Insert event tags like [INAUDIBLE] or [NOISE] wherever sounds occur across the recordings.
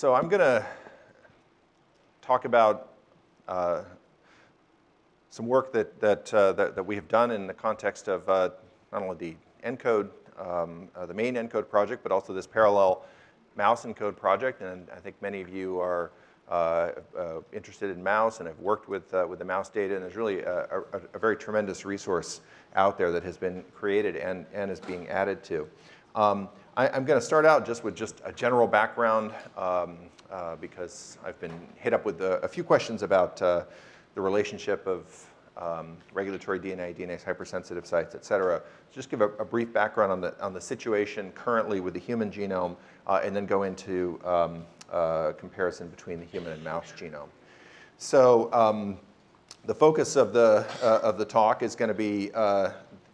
So I'm going to talk about uh, some work that, that, uh, that, that, we have done in the context of uh, not only the ENCODE, um, uh, the main ENCODE project, but also this parallel mouse ENCODE project. And I think many of you are uh, uh, interested in mouse and have worked with, with the mouse data. And there's really a, a, a, very tremendous resource out there that has been created and, and is being added to. Um, I, am going to start out just with just a general background um, uh, because I've been hit up with a, a few questions about uh, the relationship of um, regulatory DNA, DNase hypersensitive sites, et cetera. Just give a, a, brief background on the, on the situation currently with the human genome uh, and then go into um, uh, comparison between the human and mouse genome. So um, the focus of the, uh, of the talk is going to be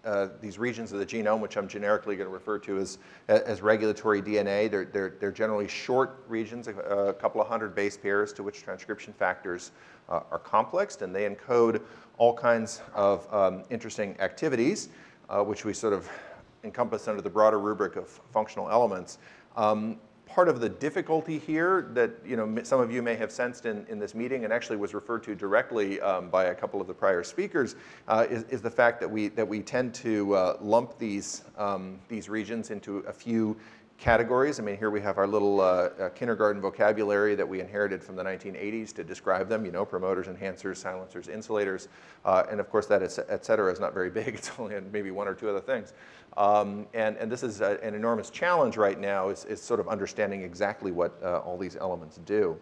uh, these regions of the genome, which I'm generically going to refer to as, as regulatory DNA. They're, they're, they're generally short regions, a, a, couple of hundred base pairs to which transcription factors uh, are complexed, and they encode all kinds of um, interesting activities, uh, which we sort of encompass under the broader rubric of functional elements. Um, part of the difficulty here that you know, some of you may have sensed in, in this meeting and actually was referred to directly um, by a couple of the prior speakers uh, is, is, the fact that we, that we tend to uh, lump these, um, these regions into a few categories. I mean, here we have our little uh, uh, kindergarten vocabulary that we inherited from the 1980s to describe them, you know, promoters, enhancers, silencers, insulators. Uh, and of course, that is, et cetera is not very big. [LAUGHS] It's only maybe one or two other things. Um, and, and this is a, an enormous challenge right now is, is sort of understanding exactly what uh, all these elements do.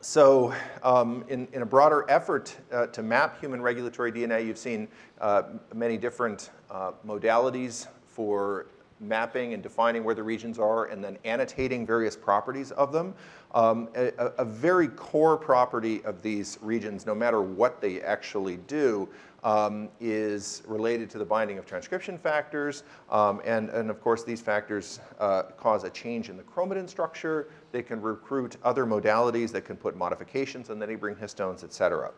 So um, in, in, a broader effort uh, to map human regulatory DNA, you've seen uh, many different uh, modalities for mapping and defining where the regions are and then annotating various properties of them. Um, a, a, very core property of these regions, no matter what they actually do, um, is related to the binding of transcription factors. Um, and, and of course, these factors uh, cause a change in the chromatin structure. They can recruit other modalities that can put modifications on the neighboring histones, et cetera.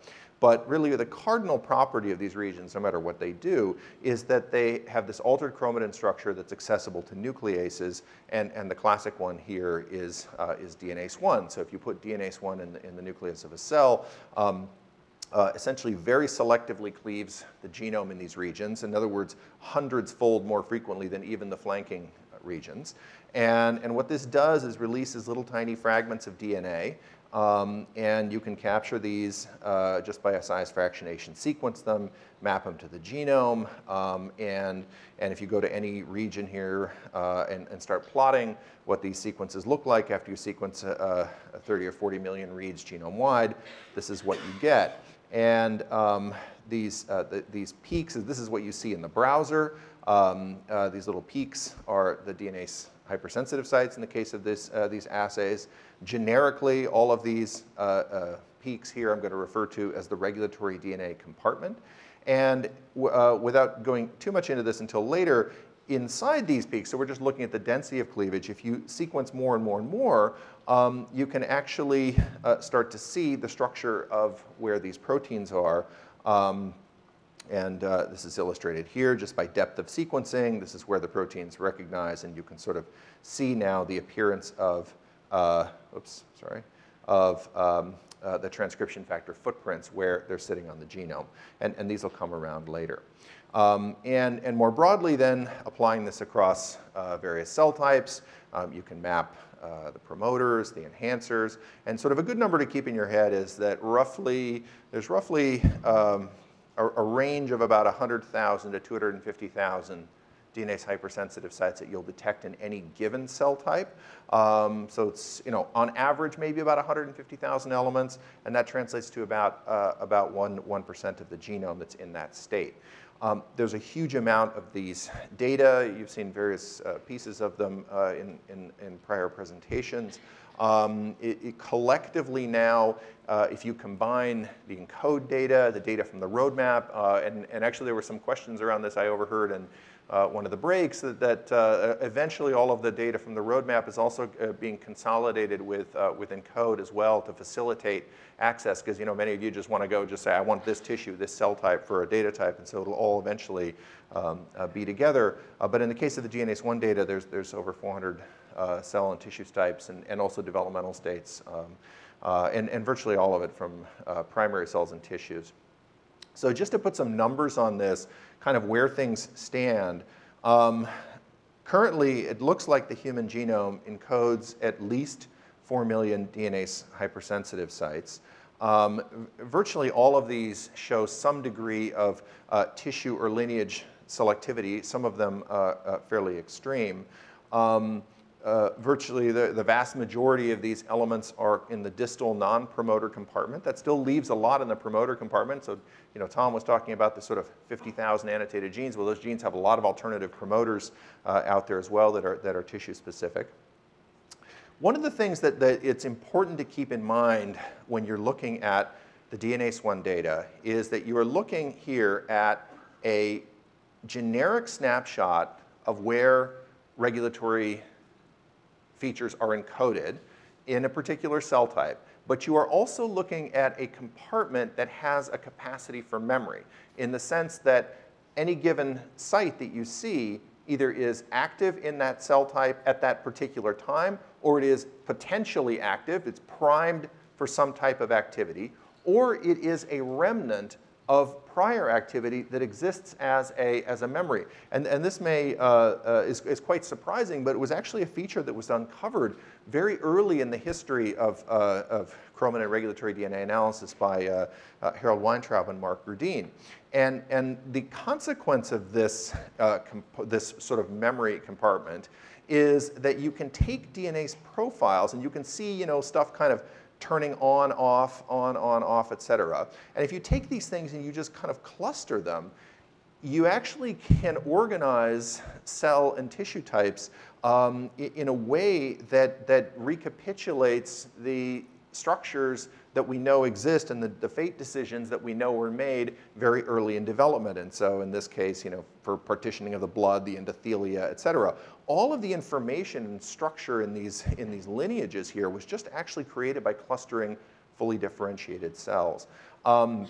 But really the cardinal property of these regions, no matter what they do, is that they have this altered chromatin structure that's accessible to nucleases. And, and the classic one here is, uh, is DNase 1. So if you put DNase 1 in the, in the nucleus of a cell, um, uh, essentially very selectively cleaves the genome in these regions. In other words, hundreds fold more frequently than even the flanking regions. And, and what this does is releases little tiny fragments of DNA um, and you can capture these uh, just by a size fractionation, sequence them, map them to the genome, um, and, and if you go to any region here uh, and, and start plotting what these sequences look like after you sequence uh, 30 or 40 million reads genome-wide, this is what you get. And um, these, uh, the, these peaks, this is what you see in the browser. Um, uh, these little peaks are the DNase hypersensitive sites in the case of this, uh, these assays. Generically, all of these uh, uh, peaks here I'm going to refer to as the regulatory DNA compartment. And uh, without going too much into this until later, inside these peaks, so we're just looking at the density of cleavage, if you sequence more and more and more, um, you can actually uh, start to see the structure of where these proteins are. Um, and uh, this is illustrated here just by depth of sequencing. This is where the proteins recognize, and you can sort of see now the appearance of, uh, oops, sorry, of um, uh, the transcription factor footprints where they're sitting on the genome. And, and these will come around later. Um, and, and more broadly then, applying this across uh, various cell types, um, you can map uh, the promoters, the enhancers, and sort of a good number to keep in your head is that roughly, there's roughly um, a, a range of about 100,000 to 250,000 DNase hypersensitive sites that you'll detect in any given cell type. Um, so it's, you know, on average, maybe about 150,000 elements, and that translates to about, uh, about 1, 1% of the genome that's in that state. Um, there's a huge amount of these data. You've seen various uh, pieces of them uh, in, in, in, prior presentations. Um, it, it collectively now, uh, if you combine the ENCODE data, the data from the roadmap, uh, and, and actually there were some questions around this I overheard in uh, one of the breaks, that, that uh, eventually all of the data from the roadmap is also uh, being consolidated with, uh, with ENCODE as well to facilitate access, because you know, many of you just want to go just say, I want this tissue, this cell type for a data type, and so it'll all eventually um, be together. but in the case of the DNase 1 data, there's, there's over 400 uh, cell and tissue types and, and also developmental states, um, uh, and, and virtually all of it from uh, primary cells and tissues. So just to put some numbers on this, kind of where things stand, um, currently it looks like the human genome encodes at least 4 million DNase hypersensitive sites. Um, virtually all of these show some degree of uh, tissue or lineage selectivity, some of them uh, uh, fairly extreme. Um, uh, virtually the, the vast majority of these elements are in the distal non-promoter compartment. That still leaves a lot in the promoter compartment. So, you know, Tom was talking about the sort of 50,000 annotated genes. Well, those genes have a lot of alternative promoters uh, out there as well that are, that are tissue specific. One of the things that, that it's important to keep in mind when you're looking at the DNase 1 data is that you are looking here at a generic snapshot of where regulatory features are encoded in a particular cell type. But you are also looking at a compartment that has a capacity for memory in the sense that any given site that you see either is active in that cell type at that particular time or it is potentially active, it's primed for some type of activity, or it is a remnant of prior activity that exists as a, as a memory. And, and this may, uh, uh, is, is quite surprising, but it was actually a feature that was uncovered very early in the history of, uh, of regulatory DNA analysis by uh, uh, Harold Weintraub and Mark Groudine. And, and the consequence of this, uh, this sort of memory compartment is that you can take DNase profiles and you can see you know, stuff kind of turning on, off, on, on, off, et cetera. And if you take these things and you just kind of cluster them, you actually can organize cell and tissue types um, in a way that, that recapitulates the structures that we know exist and the, the fate decisions that we know were made very early in development. And so in this case, you know, for partitioning of the blood, the endothelia, et cetera, all of the information and structure in these, in these lineages here was just actually created by clustering fully differentiated cells. Um,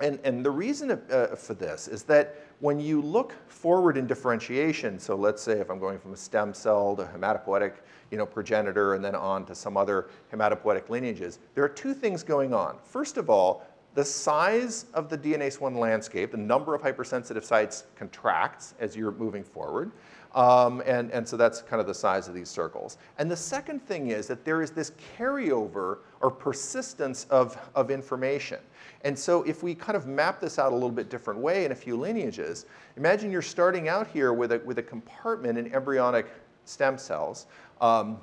and, and the reason uh, for this is that when you look forward in differentiation, so let's say if I'm going from a stem cell to hematopoietic you know, progenitor and then on to some other hematopoietic lineages, there are two things going on. First of all, the size of the DNase 1 landscape, the number of hypersensitive sites contracts as you're moving forward. Um, and, and so that's kind of the size of these circles. And the second thing is that there is this carryover or persistence of, of information. And so if we kind of map this out a little bit different way in a few lineages, imagine you're starting out here with a, with a compartment in embryonic stem cells. Um,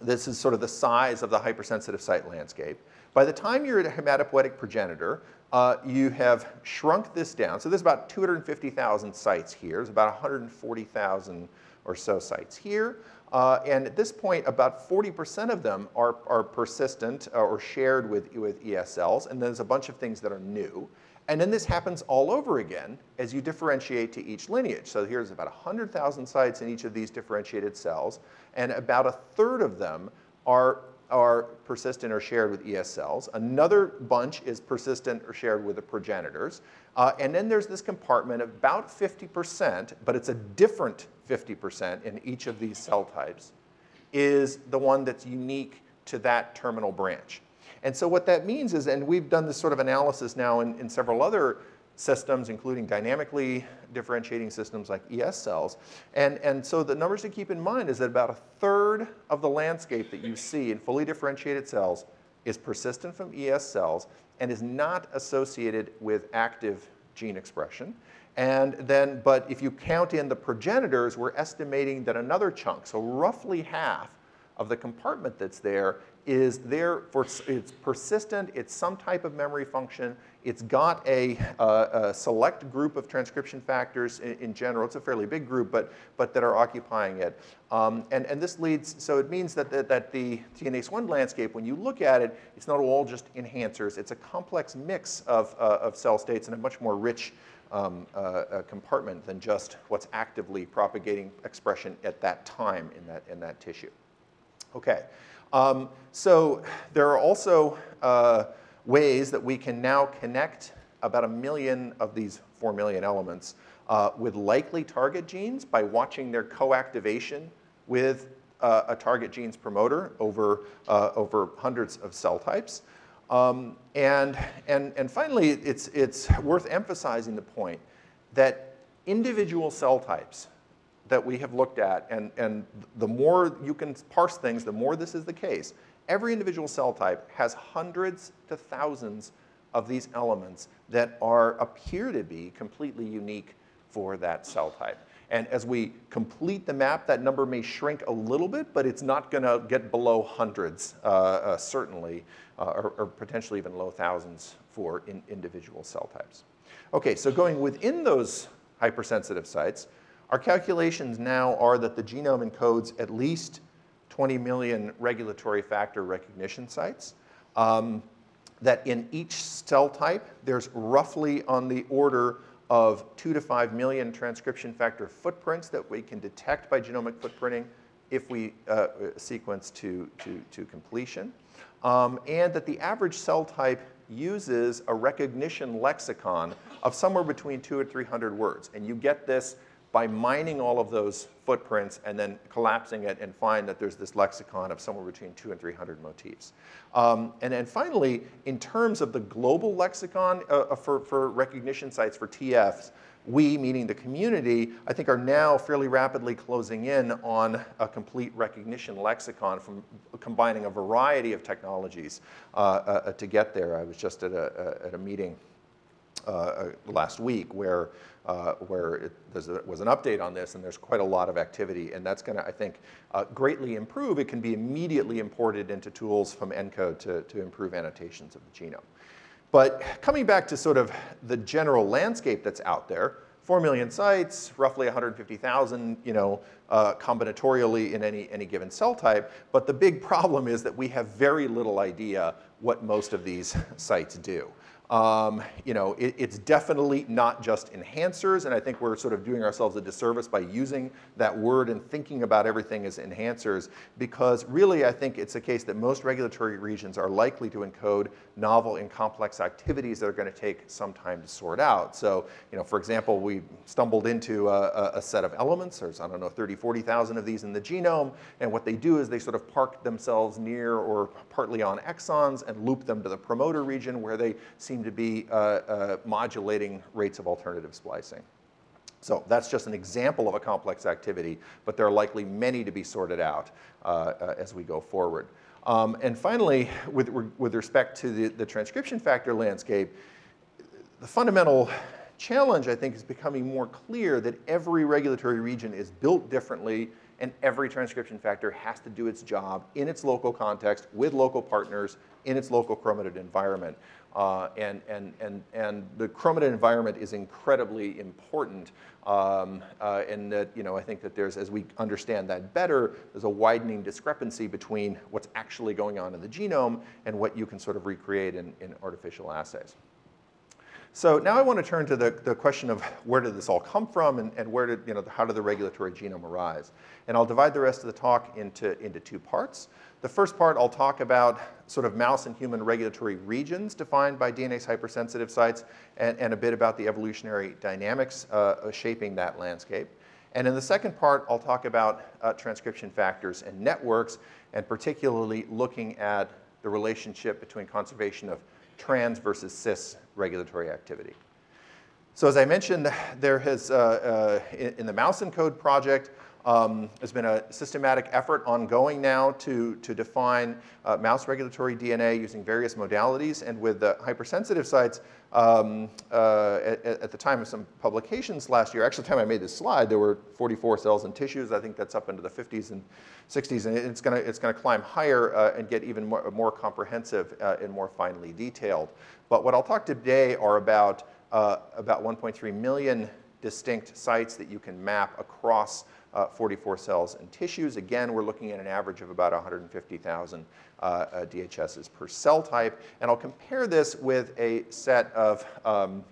this is sort of the size of the hypersensitive site landscape. By the time you're at a hematopoietic progenitor, uh, you have shrunk this down. So there's about 250,000 sites here. There's about 140,000 or so sites here. Uh, and at this point, about 40% of them are, are persistent uh, or shared with, with ES cells. And there's a bunch of things that are new. And then this happens all over again as you differentiate to each lineage. So here's about 100,000 sites in each of these differentiated cells. And about a third of them are are persistent or shared with ES cells. Another bunch is persistent or shared with the progenitors. Uh, and then there's this compartment of about 50%, but it's a different 50% in each of these cell types, is the one that's unique to that terminal branch. And so what that means is, and we've done this sort of analysis now in, in several other systems, including dynamically differentiating systems like ES cells. And, and so the numbers to keep in mind is that about a third of the landscape that you see in fully differentiated cells is persistent from ES cells and is not associated with active gene expression. And then, but if you count in the progenitors, we're estimating that another chunk, so roughly half of the compartment that's there is there for, it's persistent, it's some type of memory function, it's got a, uh, a select group of transcription factors in, in, general, it's a fairly big group, but, but that are occupying it. Um, and, and this leads, so it means that, that, that the DNase 1 landscape, when you look at it, it's not all just enhancers, it's a complex mix of, uh, of cell states and a much more rich um, uh, compartment than just what's actively propagating expression at that time in that, in that tissue. Okay. Um, so there are also uh, ways that we can now connect about a million of these 4 million elements uh, with likely target genes by watching their co-activation with uh, a target gene's promoter over, uh, over hundreds of cell types. Um, and, and, and finally, it's, it's worth emphasizing the point that individual cell types that we have looked at, and, and the more you can parse things, the more this is the case, every individual cell type has hundreds to thousands of these elements that are, appear to be completely unique for that cell type. And as we complete the map, that number may shrink a little bit, but it's not going to get below hundreds, uh, uh, certainly, uh, or, or, potentially even low thousands for in individual cell types. Okay, so going within those hypersensitive sites, our calculations now are that the genome encodes at least 20 million regulatory factor recognition sites. Um, that in each cell type, there's roughly on the order of two to five million transcription factor footprints that we can detect by genomic footprinting if we uh, sequence to, to, to completion. Um, and that the average cell type uses a recognition lexicon of somewhere between two and 300 words. And you get this by mining all of those footprints and then collapsing it and find that there's this lexicon of somewhere between two and 300 motifs. Um, and then finally, in terms of the global lexicon uh, uh for, for recognition sites for TFs, we, meaning the community, I think are now fairly rapidly closing in on a complete recognition lexicon from combining a variety of technologies uh, uh, to get there. I was just at a, at a meeting uh, uh, last week where, uh, where it, there was an update on this and there's quite a lot of activity and that's going to, I think, uh, greatly improve. It can be immediately imported into tools from ENCODE to, to improve annotations of the genome. But coming back to sort of the general landscape that's out there, 4 million sites, roughly 150,000, you know, uh, combinatorially in any, any given cell type. But the big problem is that we have very little idea what most of these [LAUGHS] sites do. Um, you know, it, it's definitely not just enhancers, and I think we're sort of doing ourselves a disservice by using that word and thinking about everything as enhancers, because really I think it's a case that most regulatory regions are likely to encode novel and complex activities that are going to take some time to sort out. So, you know, for example, we stumbled into a, a set of elements, there's, I don't know, 30, 40,000 of these in the genome, and what they do is they sort of park themselves near or partly on exons and loop them to the promoter region where they seem seem to be uh, uh, modulating rates of alternative splicing. So that's just an example of a complex activity, but there are likely many to be sorted out uh, as we go forward. Um, and finally, with, with respect to the, the transcription factor landscape, the fundamental challenge, I think, is becoming more clear that every regulatory region is built differently and every transcription factor has to do its job in its local context with local partners in its local chromatin environment. Uh, and, and, and, and the chromatin environment is incredibly important. Um, uh, and that, you know, I think that there's, as we understand that better, there's a widening discrepancy between what's actually going on in the genome and what you can sort of recreate in, in artificial assays. So now I want to turn to the, the question of where did this all come from and, and where did, you know, how did the regulatory genome arise? And I'll divide the rest of the talk into, into two parts. The first part, I'll talk about sort of mouse and human regulatory regions defined by DNase hypersensitive sites and, and a bit about the evolutionary dynamics uh, shaping that landscape. And in the second part, I'll talk about uh, transcription factors and networks, and particularly looking at the relationship between conservation of trans versus cis regulatory activity. So as I mentioned, there has, uh, uh, in, in, the Mouse ENCODE project, um, there's been a systematic effort ongoing now to, to define uh, mouse regulatory DNA using various modalities. And with the hypersensitive sites, um, uh, at, at, the time of some publications last year, actually the time I made this slide, there were 44 cells and tissues. I think that's up into the 50s and 60s. And it's going to it's gonna climb higher uh, and get even more, more comprehensive uh, and more finely detailed. But what I'll talk today are about, uh, about 1.3 million distinct sites that you can map across uh, 44 cells and tissues. Again, we're looking at an average of about 150,000 uh, DHSs per cell type. And I'll compare this with a set of um,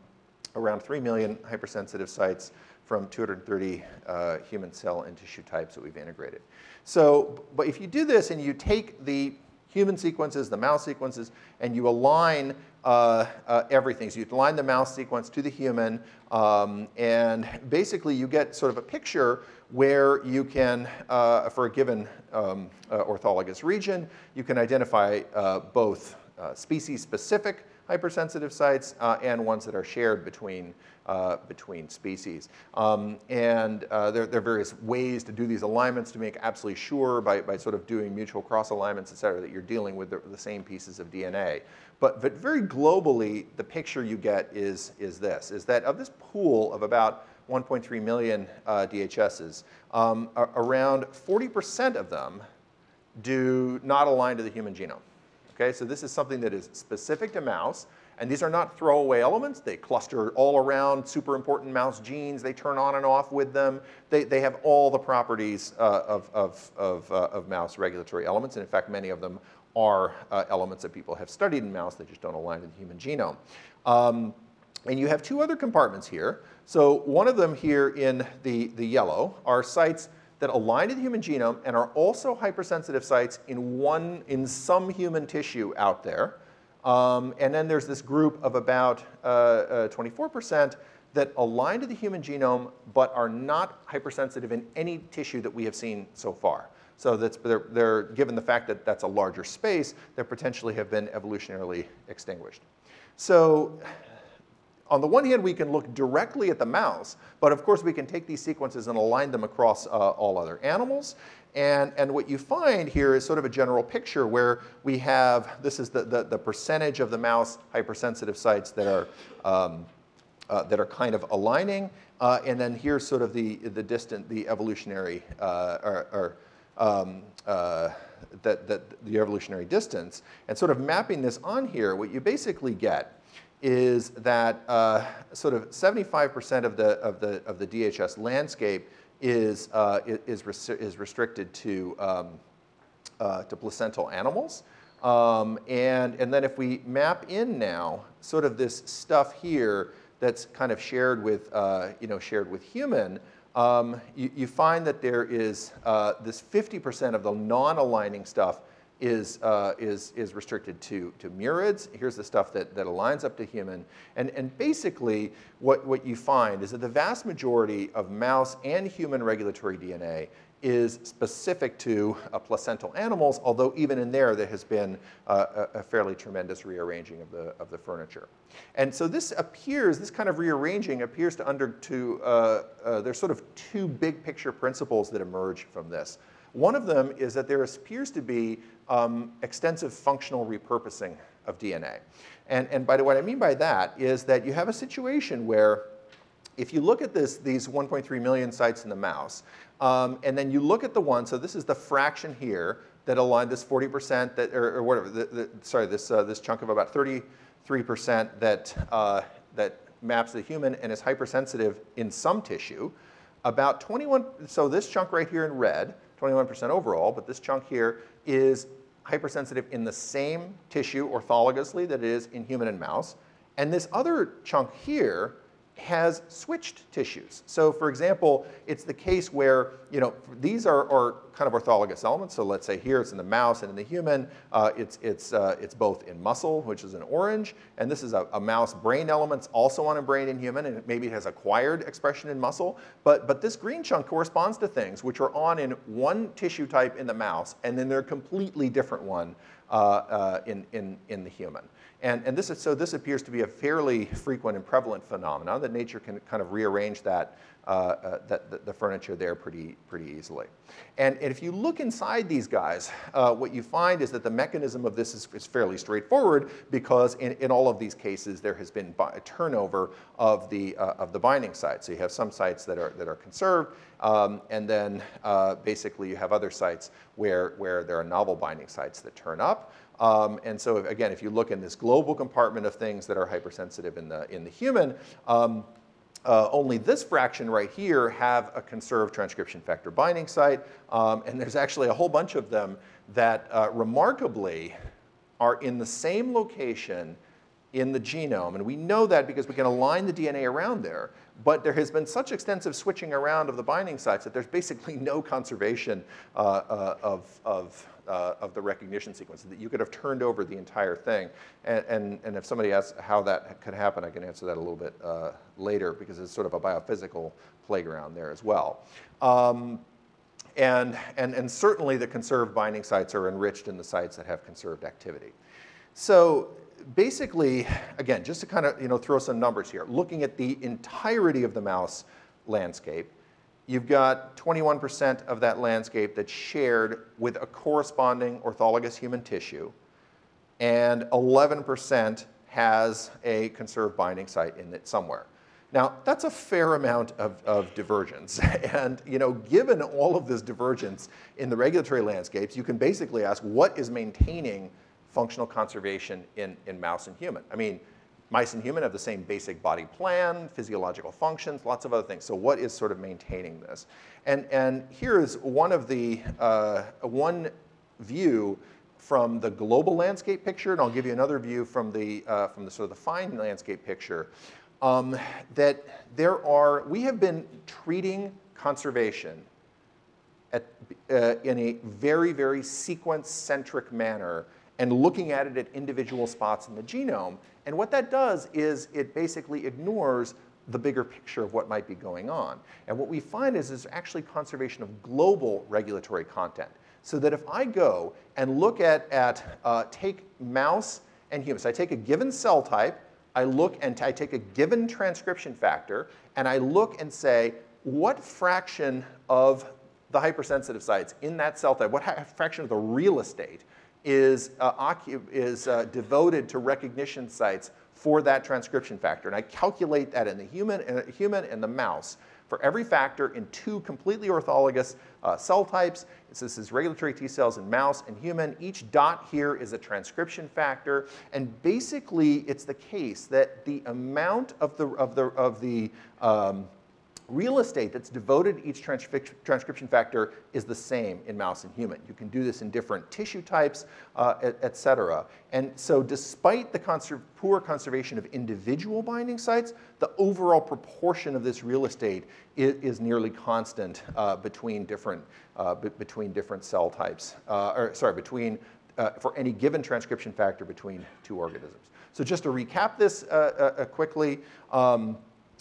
around 3 million hypersensitive sites from 230 uh, human cell and tissue types that we've integrated. So, but if you do this and you take the human sequences, the mouse sequences, and you align uh, uh, everything. So you align the mouse sequence to the human, um, and basically you get sort of a picture where you can, uh, for a given um, uh, orthologous region, you can identify uh, both uh, species-specific hypersensitive sites uh, and ones that are shared between, uh, between species. Um, and there, there, are various ways to do these alignments to make absolutely sure by, by sort of doing mutual cross alignments, et cetera, that you're dealing with the, the same pieces of DNA. But, but very globally, the picture you get is, is this, is that of this pool of about 1.3 million uh, DHSs, um, around 40% of them do not align to the human genome. Okay, so this is something that is specific to mouse, and these are not throwaway elements. They cluster all around super important mouse genes. They turn on and off with them. They, they have all the properties uh, of, of, of, uh, of, mouse regulatory elements, and in fact, many of them are uh, elements that people have studied in mouse that just don't align to the human genome. Um, and you have two other compartments here. So one of them here in the, the yellow are sites that align to the human genome and are also hypersensitive sites in, one, in some human tissue out there. Um, and then there's this group of about 24% uh, uh, that align to the human genome but are not hypersensitive in any tissue that we have seen so far. So that's, they're, they're, given the fact that that's a larger space, they potentially have been evolutionarily extinguished. So on the one hand, we can look directly at the mouse, but of course we can take these sequences and align them across uh, all other animals. And, and what you find here is sort of a general picture where we have, this is the, the, the percentage of the mouse hypersensitive sites that are, um, uh, that are kind of aligning. Uh, and then here's sort of the, the distant, the evolutionary, uh, or, or um, uh, that, that the evolutionary distance. And sort of mapping this on here, what you basically get is that uh, sort of 75% of the, of, the, of the DHS landscape is, uh, is, res is restricted to, um, uh, to placental animals. Um, and, and then if we map in now sort of this stuff here that's kind of shared with, uh, you know, shared with human, um, you, you, find that there is uh, this 50% of the non-aligning stuff is, uh, is, is restricted to, to murids. Here's the stuff that, that aligns up to human. And, and basically, what, what you find is that the vast majority of mouse and human regulatory DNA is specific to uh, placental animals, although even in there, there has been uh, a, a, fairly tremendous rearranging of the, of the furniture. And so this appears, this kind of rearranging appears to under, to, uh, uh there's sort of two big picture principles that emerge from this. One of them is that there appears to be um, extensive functional repurposing of DNA. And, and by the way, what I mean by that is that you have a situation where if you look at this, these 1.3 million sites in the mouse, um, and then you look at the one, so this is the fraction here that align this 40% that, or, or whatever, the, the, sorry, this, uh, this chunk of about 33% that, uh, that maps the human and is hypersensitive in some tissue. About 21, so this chunk right here in red 21% overall, but this chunk here is hypersensitive in the same tissue orthologously that it is in human and mouse. And this other chunk here has switched tissues. So for example, it's the case where, you know, these are, are kind of orthologous elements. So let's say here it's in the mouse and in the human, uh, it's, it's, uh, it's both in muscle, which is an orange, and this is a, a, mouse brain element, also on a brain in human, and maybe it has acquired expression in muscle. But, but this green chunk corresponds to things which are on in one tissue type in the mouse, and then they're a completely different one uh, uh in, in, in the human. And, and this is, so this appears to be a fairly frequent and prevalent phenomenon that nature can kind of rearrange that, uh, uh, that the, furniture there pretty, pretty easily. And, and if you look inside these guys, uh, what you find is that the mechanism of this is, is fairly straightforward because in, in all of these cases there has been a turnover of the, uh, of the binding sites. So you have some sites that are, that are conserved um, and then uh, basically you have other sites where, where there are novel binding sites that turn up. Um, and so again, if you look in this global compartment of things that are hypersensitive in the, in the human, um, uh, only this fraction right here have a conserved transcription factor binding site. Um, and there's actually a whole bunch of them that uh, remarkably are in the same location in the genome. And we know that because we can align the DNA around there. But there has been such extensive switching around of the binding sites that there's basically [LAUGHS] no conservation uh, uh, of, of, uh, of the recognition sequence, that you could have turned over the entire thing. And, and, and if somebody asks how that could happen, I can answer that a little bit uh, later because it's sort of a biophysical playground there as well. Um, and, and, and certainly the conserved binding sites are enriched in the sites that have conserved activity. So basically, again, just to kind of you know, throw some numbers here, looking at the entirety of the mouse landscape, you've got 21% of that landscape that's shared with a corresponding orthologous human tissue, and 11% has a conserved binding site in it somewhere. Now, that's a fair amount of, of divergence. [LAUGHS] and you know, given all of this divergence in the regulatory landscapes, you can basically ask what is maintaining functional conservation in, in mouse and human. I mean, mice and human have the same basic body plan, physiological functions, lots of other things. So what is sort of maintaining this? And, and here is one of the, uh, one view from the global landscape picture, and I'll give you another view from the, uh, from the sort of the fine landscape picture, um, that there are, we have been treating conservation at, uh, in a very, very sequence-centric manner and looking at it at individual spots in the genome. And what that does is it basically ignores the bigger picture of what might be going on. And what we find is there's actually conservation of global regulatory content. So that if I go and look at, at uh, take mouse and humans, I take a given cell type, I look and I take a given transcription factor, and I look and say, what fraction of the hypersensitive sites in that cell type, what fraction of the real estate is, uh, is uh, devoted to recognition sites for that transcription factor. And I calculate that in the human, in the human and the mouse for every factor in two completely orthologous uh, cell types. This is regulatory T cells in mouse and human. Each dot here is a transcription factor. And basically, it's the case that the amount of the, of the, of the um, real estate that's devoted to each transcription factor is the same in mouse and human. You can do this in different tissue types, uh, et, et, cetera. And so despite the conser poor conservation of individual binding sites, the overall proportion of this real estate is, is nearly constant uh, between, different, uh, between different cell types, uh, or sorry, between, uh, for any given transcription factor between two organisms. So just to recap this uh, quickly, um,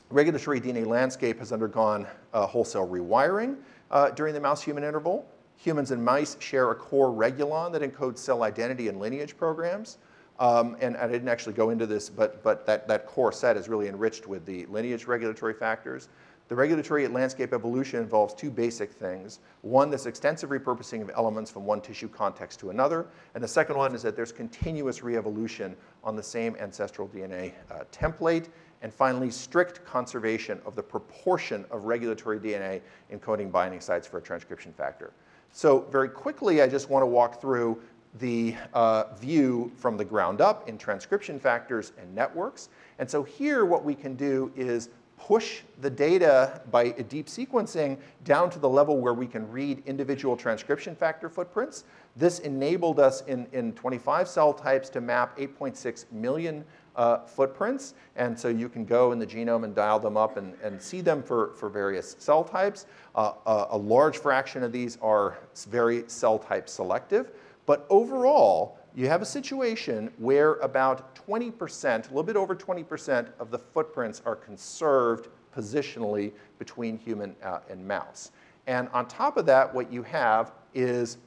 regulatory DNA landscape has undergone uh, wholesale rewiring uh, during the mouse-human interval. Humans and mice share a core regulon that encodes cell identity and lineage programs. Um, and, I didn't actually go into this, but, but that, that core set is really enriched with the lineage regulatory factors. The regulatory landscape evolution involves two basic things. One, this extensive repurposing of elements from one tissue context to another. And the second one is that there's continuous re-evolution on the same ancestral DNA uh, template. And finally, strict conservation of the proportion of regulatory DNA encoding binding sites for a transcription factor. So very quickly, I just want to walk through the uh, view from the ground up in transcription factors and networks. And so here what we can do is push the data by deep sequencing down to the level where we can read individual transcription factor footprints. This enabled us in, in 25 cell types to map 8.6 million uh, footprints. And so you can go in the genome and dial them up and, and see them for, for various cell types. Uh, a, a large fraction of these are very cell type selective. But overall, you have a situation where about 20%, a little bit over 20% of the footprints are conserved positionally between human uh, and mouse. And on top of that, what you have is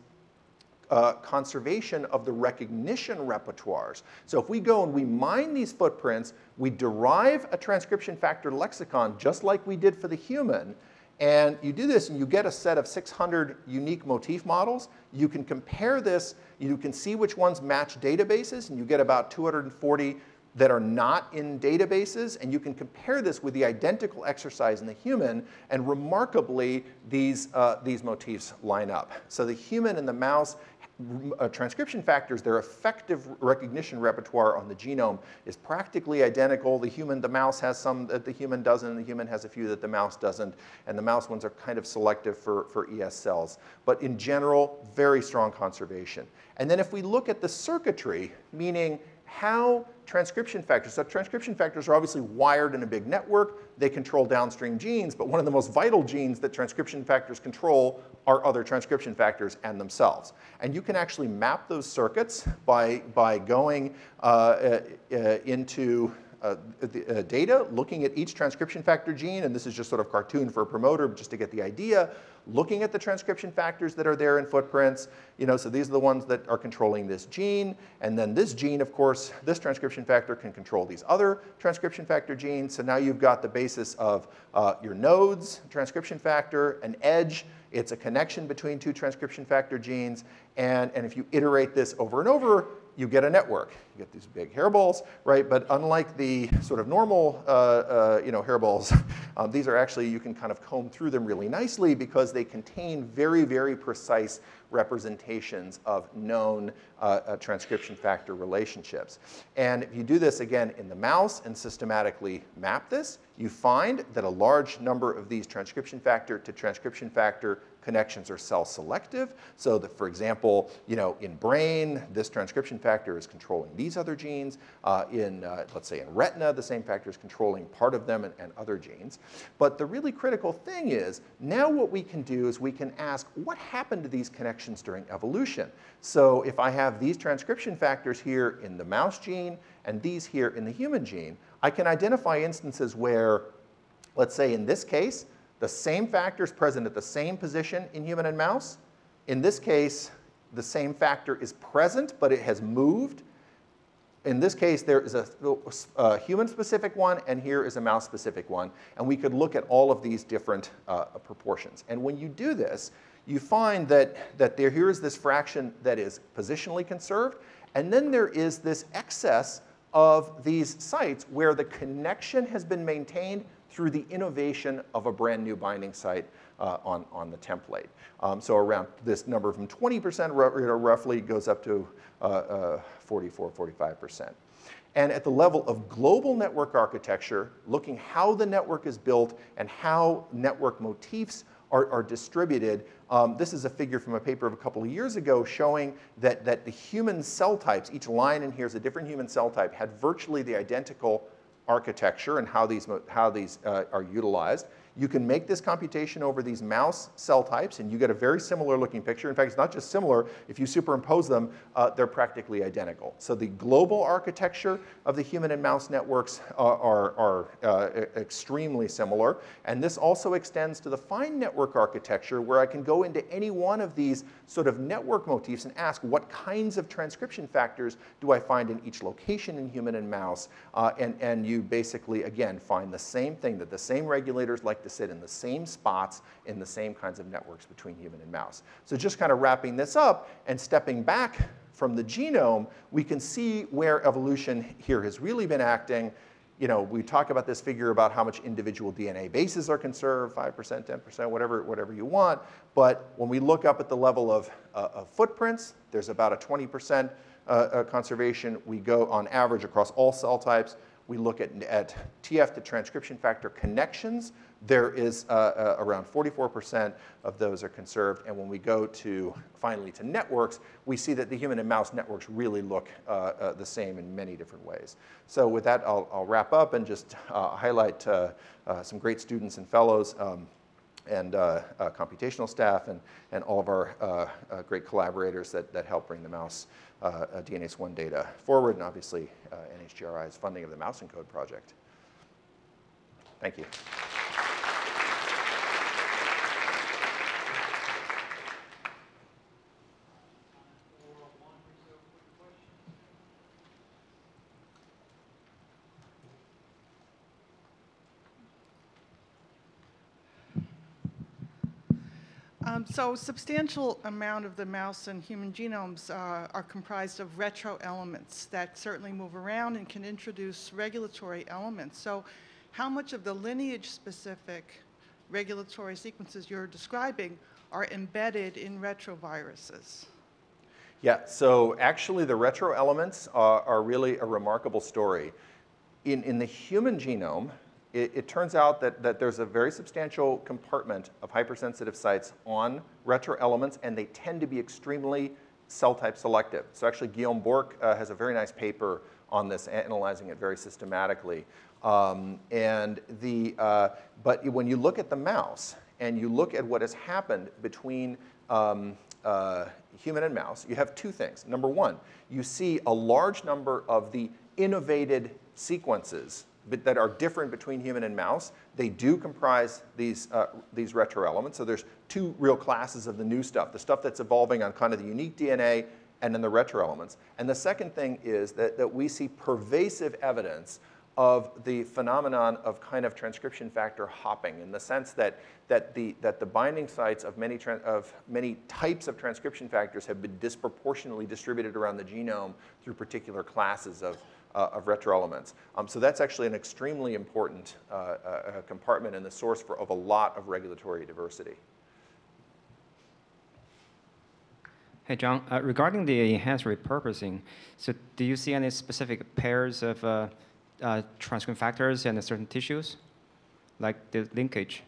uh, conservation of the recognition repertoires. So if we go and we mine these footprints, we derive a transcription factor lexicon just like we did for the human, and you do this and you get a set of 600 unique motif models. You can compare this, you can see which ones match databases, and you get about 240 that are not in databases, and you can compare this with the identical exercise in the human, and remarkably, these, uh, these motifs line up. So the human and the mouse uh, transcription factors, their effective recognition repertoire on the genome is practically identical. The human, the mouse has some that the human doesn't, the human has a few that the mouse doesn't, and the mouse ones are kind of selective for, for ES cells. But in general, very strong conservation. And then if we look at the circuitry, meaning how transcription factors, so transcription factors are obviously wired in a big network. They control downstream genes, but one of the most vital genes that transcription factors control are other transcription factors and themselves. And you can actually map those circuits by, by going uh, uh, uh into uh, the, uh, data, looking at each transcription factor gene, and this is just sort of cartoon for a promoter just to get the idea, looking at the transcription factors that are there in footprints. You know, so these are the ones that are controlling this gene, and then this gene, of course, this transcription factor can control these other transcription factor genes. So now you've got the basis of uh, your nodes, transcription factor, an edge, it's a connection between two transcription factor genes, and, and if you iterate this over and over, you get a network. You get these big hairballs, right? But unlike the sort of normal, uh, uh, you know, hairballs, [LAUGHS] um, these are actually, you can kind of comb through them really nicely because they contain very, very precise representations of known uh, uh, transcription factor relationships. And if you do this again in the mouse and systematically map this, you find that a large number of these transcription factor to transcription factor connections are cell selective. So that, for example, you know, in brain, this transcription factor is controlling these other genes. Uh, in, uh, let's say in retina, the same factor is controlling part of them and, and other genes. But the really critical thing is, now what we can do is we can ask, what happened to these connections during evolution? So if I have these transcription factors here in the mouse gene and these here in the human gene, I can identify instances where, let's say in this case, the same factor is present at the same position in human and mouse. In this case, the same factor is present, but it has moved. In this case, there is a, a human-specific one, and here is a mouse-specific one. And we could look at all of these different uh, proportions. And when you do this, you find that, that there, here is this fraction that is positionally conserved, and then there is this excess of these sites where the connection has been maintained through the innovation of a brand new binding site uh, on, on the template. Um, so around this number from 20% roughly goes up to uh, uh, 44, 45%. And at the level of global network architecture, looking how the network is built and how network motifs are, are distributed, um, this is a figure from a paper of a couple of years ago showing that, that the human cell types, each line in here is a different human cell type, had virtually the identical architecture and how these, how these uh, are utilized. You can make this computation over these mouse cell types, and you get a very similar looking picture. In fact, it's not just similar. If you superimpose them, uh, they're practically identical. So the global architecture of the human and mouse networks uh, are, are uh, extremely similar. And this also extends to the fine network architecture, where I can go into any one of these sort of network motifs and ask what kinds of transcription factors do I find in each location in human and mouse. Uh, and, and you basically, again, find the same thing, that the same regulators like sit in the same spots in the same kinds of networks between human and mouse. So just kind of wrapping this up and stepping back from the genome, we can see where evolution here has really been acting. You know, we talk about this figure about how much individual DNA bases are conserved, 5%, 10%, whatever, whatever you want. But when we look up at the level of, uh, of footprints, there's about a 20% uh, uh, conservation. We go on average across all cell types. We look at, at TF to transcription factor connections, there is uh, uh, around 44% of those are conserved. And when we go to finally to networks, we see that the human and mouse networks really look uh, uh the same in many different ways. So with that, I'll, I'll wrap up and just uh, highlight uh, some great students and fellows um, and computational staff and, and all of our great collaborators that, that help bring the mouse DNase 1 data forward, and obviously NHGRI's funding of the Mouse ENCODE project. Thank you. Um, so substantial amount of the mouse and human genomes uh, are comprised of retro elements that certainly move around and can introduce regulatory elements. So how much of the lineage-specific regulatory sequences you're describing are embedded in retroviruses? Yeah, so actually the retro elements are, are really a remarkable story. In, in the human genome, it, it, turns out that, that there's a very substantial compartment of hypersensitive sites on retro elements, and they tend to be extremely cell type selective. So actually Guillaume Bourque uh, has a very nice paper on this, analyzing it very systematically. Um, and the, uh, but when you look at the mouse and you look at what has happened between um, uh, human and mouse, you have two things. Number one, you see a large number of the innovated sequences that are different between human and mouse. They do comprise these, uh, these retro elements. So there's two real classes of the new stuff, the stuff that's evolving on kind of the unique DNA and then the retro elements. And the second thing is that, that we see pervasive evidence of the phenomenon of kind of transcription factor hopping in the sense that, that, the, that the binding sites of many, of many types of transcription factors have been disproportionately distributed around the genome through particular classes of, uh, of retroelements. Um, so that's actually an extremely important uh, uh, compartment and the source for, of a lot of regulatory diversity. Hey, John, uh, regarding the enhanced repurposing, so do you see any specific pairs of uh, uh, transcription factors and certain tissues, like the linkage?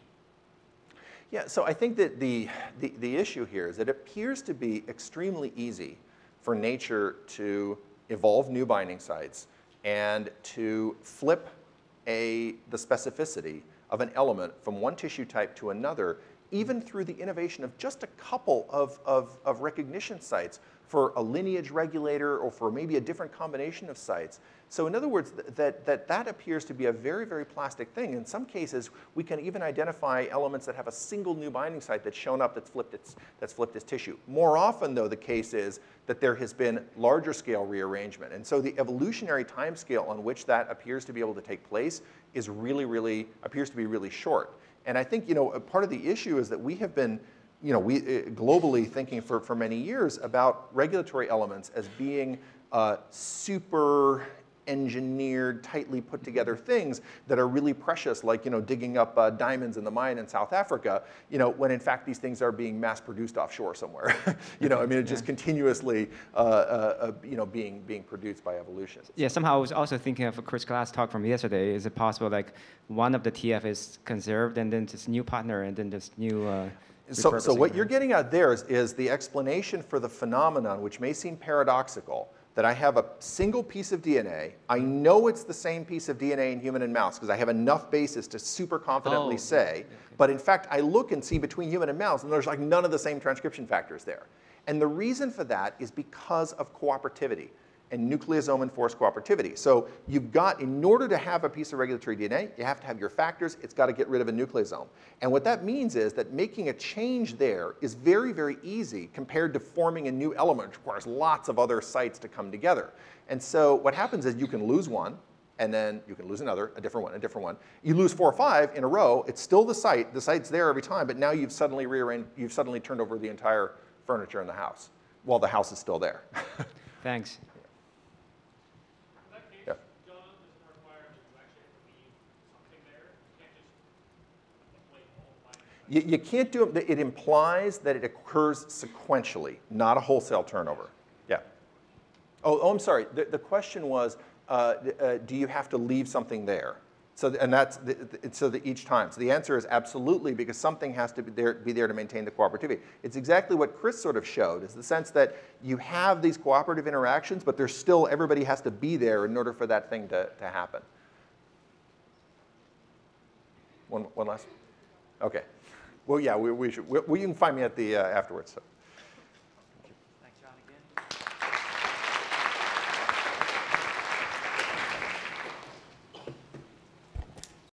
Yeah, so I think that the, the, the issue here is it appears to be extremely easy for nature to evolve new binding sites and to flip a, the specificity of an element from one tissue type to another, even through the innovation of just a couple of, of, of recognition sites for a lineage regulator or for maybe a different combination of sites. So in other words, th that, that, that appears to be a very, very plastic thing. In some cases, we can even identify elements that have a single new binding site that's shown up that's flipped its, that's flipped its tissue. More often, though, the case is that there has been larger scale rearrangement. And so the evolutionary time scale on which that appears to be able to take place is really, really, appears to be really short. And I think, you know, part of the issue is that we have been you know, we uh, globally thinking for, for many years about regulatory elements as being uh, super engineered, tightly put together things that are really precious, like you know, digging up uh, diamonds in the mine in South Africa, you know, when in fact these things are being mass produced offshore somewhere. [LAUGHS] you know, I mean, it's just continuously, uh, uh, uh, you know, being, being produced by evolution. Yeah, somehow I was also thinking of a Chris Glass talk from yesterday. Is it possible like one of the TF is conserved and then this new partner and then this new uh, so, so what you're getting at there is, is the explanation for the phenomenon, which may seem paradoxical, that I have a single piece of DNA. I know it's the same piece of DNA in human and mouse because I have enough basis to super confidently oh, say. okay. But in fact, I look and see between human and mouse, and there's like none of the same transcription factors there. And the reason for that is because of cooperativity and nucleosome enforced cooperativity. So you've got, in order to have a piece of regulatory DNA, you have to have your factors, it's got to get rid of a nucleosome. And what that means is that making a change there is very, very easy compared to forming a new element, which requires lots of other sites to come together. And so what happens is you can lose one, and then you can lose another, a different one, a different one. You lose four or five in a row, it's still the site, the site's there every time, but now you've suddenly rearranged, you've suddenly turned over the entire furniture in the house while the house is still there. [LAUGHS] Thanks. You, you can't do it, it implies that it occurs sequentially, not a wholesale turnover. Yeah. Oh, oh I'm sorry. The, the question was, uh, uh, do you have to leave something there? So, and that's the, the, so that each time. So the answer is absolutely, because something has to be there, be there to maintain the cooperativity. It's exactly what Chris sort of showed, is the sense that you have these cooperative interactions, but there's still, everybody has to be there in order for that thing to, to happen. One, one last? Okay. Well, yeah, we, we should, we, you can find me at the, uh, afterwards. So.